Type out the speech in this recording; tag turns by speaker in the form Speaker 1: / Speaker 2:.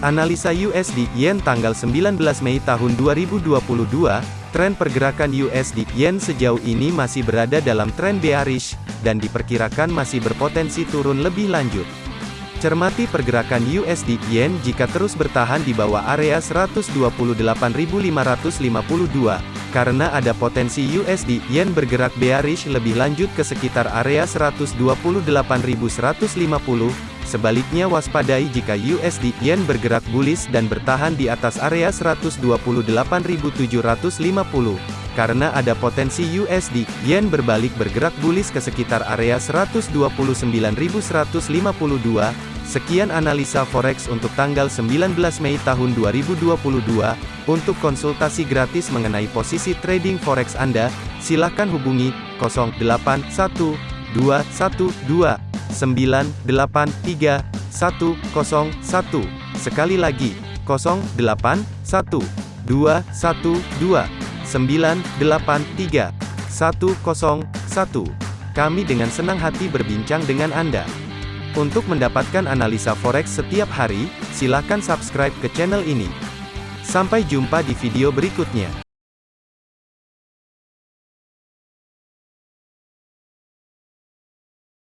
Speaker 1: Analisa USD Yen tanggal 19 Mei tahun 2022, tren pergerakan USD Yen sejauh ini masih berada dalam tren bearish, dan diperkirakan masih berpotensi turun lebih lanjut. Cermati pergerakan USD Yen jika terus bertahan di bawah area 128.552, karena ada potensi USD Yen bergerak bearish lebih lanjut ke sekitar area 128.150, Sebaliknya waspadai jika USD Yen bergerak bullish dan bertahan di atas area 128.750. Karena ada potensi USD Yen berbalik bergerak bullish ke sekitar area 129.152. Sekian analisa forex untuk tanggal 19 Mei tahun 2022. Untuk konsultasi gratis mengenai posisi trading forex Anda, silakan hubungi 081212 983 101. Sekali lagi, 081 212 983 101. Kami dengan senang hati berbincang dengan Anda. Untuk mendapatkan analisa forex setiap hari, silakan subscribe ke channel ini. Sampai jumpa di video berikutnya.